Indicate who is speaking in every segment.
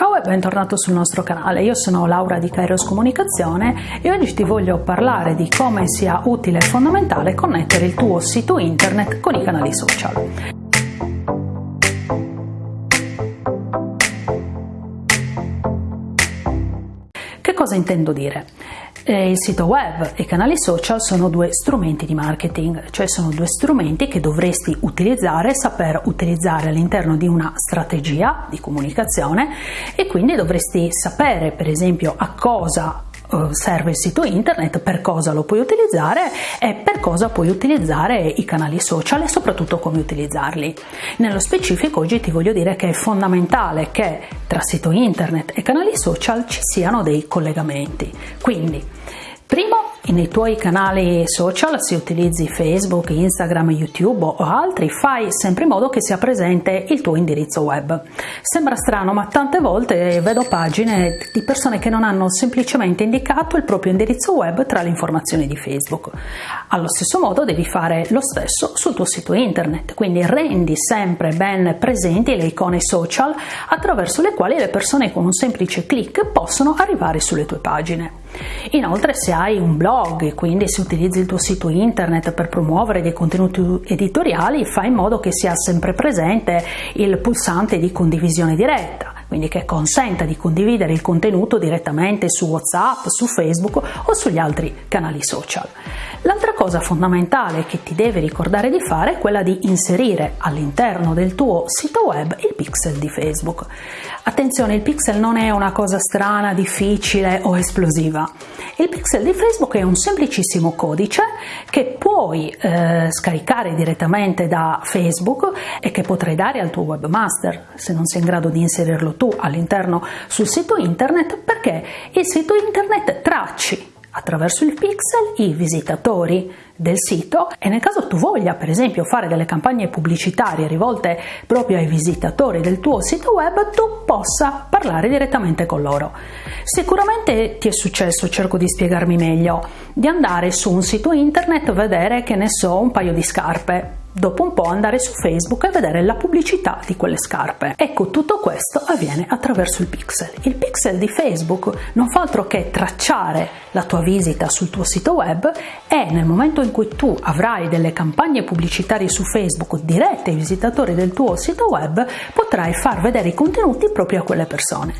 Speaker 1: Ciao e bentornato sul nostro canale, io sono Laura di Kairos Comunicazione e oggi ti voglio parlare di come sia utile e fondamentale connettere il tuo sito internet con i canali social. Che cosa intendo dire? Il sito web e i canali social sono due strumenti di marketing, cioè sono due strumenti che dovresti utilizzare, saper utilizzare all'interno di una strategia di comunicazione e quindi dovresti sapere per esempio a cosa serve il sito internet, per cosa lo puoi utilizzare e per cosa puoi utilizzare i canali social e soprattutto come utilizzarli. Nello specifico oggi ti voglio dire che è fondamentale che tra sito internet e canali social ci siano dei collegamenti. Quindi, primo nei tuoi canali social, se utilizzi Facebook, Instagram, YouTube o altri, fai sempre in modo che sia presente il tuo indirizzo web. Sembra strano, ma tante volte vedo pagine di persone che non hanno semplicemente indicato il proprio indirizzo web tra le informazioni di Facebook. Allo stesso modo devi fare lo stesso sul tuo sito internet, quindi rendi sempre ben presenti le icone social attraverso le quali le persone con un semplice clic possono arrivare sulle tue pagine. Inoltre se hai un blog e quindi se utilizzi il tuo sito internet per promuovere dei contenuti editoriali fai in modo che sia sempre presente il pulsante di condivisione diretta quindi che consenta di condividere il contenuto direttamente su WhatsApp, su Facebook o sugli altri canali social. L'altra cosa fondamentale che ti devi ricordare di fare è quella di inserire all'interno del tuo sito web il pixel di Facebook. Attenzione, il pixel non è una cosa strana, difficile o esplosiva. Il pixel di Facebook è un semplicissimo codice che puoi eh, scaricare direttamente da Facebook e che potrai dare al tuo webmaster se non sei in grado di inserirlo tu all'interno sul sito internet perché il sito internet tracci attraverso il pixel i visitatori del sito e nel caso tu voglia per esempio fare delle campagne pubblicitarie rivolte proprio ai visitatori del tuo sito web tu possa parlare direttamente con loro. Sicuramente ti è successo, cerco di spiegarmi meglio, di andare su un sito internet e vedere che ne so un paio di scarpe dopo un po' andare su Facebook e vedere la pubblicità di quelle scarpe. Ecco, tutto questo avviene attraverso il pixel. Il pixel di Facebook non fa altro che tracciare la tua visita sul tuo sito web e nel momento in cui tu avrai delle campagne pubblicitarie su Facebook dirette ai visitatori del tuo sito web, potrai far vedere i contenuti proprio a quelle persone.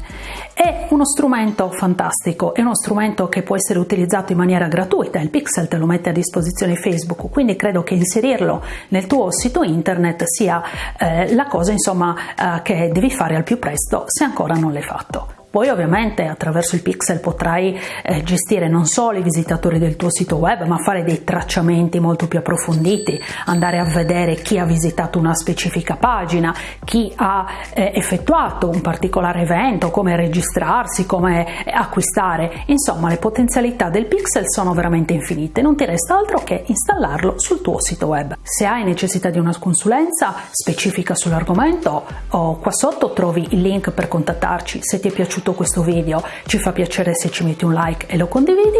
Speaker 1: È uno strumento fantastico, è uno strumento che può essere utilizzato in maniera gratuita, il pixel te lo mette a disposizione Facebook, quindi credo che inserirlo nel tuo sito internet sia eh, la cosa insomma eh, che devi fare al più presto se ancora non l'hai fatto. Poi ovviamente attraverso il pixel potrai eh, gestire non solo i visitatori del tuo sito web, ma fare dei tracciamenti molto più approfonditi, andare a vedere chi ha visitato una specifica pagina, chi ha eh, effettuato un particolare evento, come registrarsi, come eh, acquistare. Insomma, le potenzialità del pixel sono veramente infinite, non ti resta altro che installarlo sul tuo sito web. Se hai necessità di una consulenza specifica sull'argomento, qua sotto trovi il link per contattarci. Se ti è piaciuto piaciuto questo video ci fa piacere se ci metti un like e lo condividi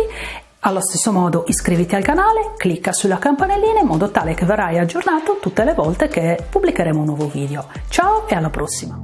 Speaker 1: allo stesso modo iscriviti al canale, clicca sulla campanellina in modo tale che verrai aggiornato tutte le volte che pubblicheremo un nuovo video. Ciao e alla prossima!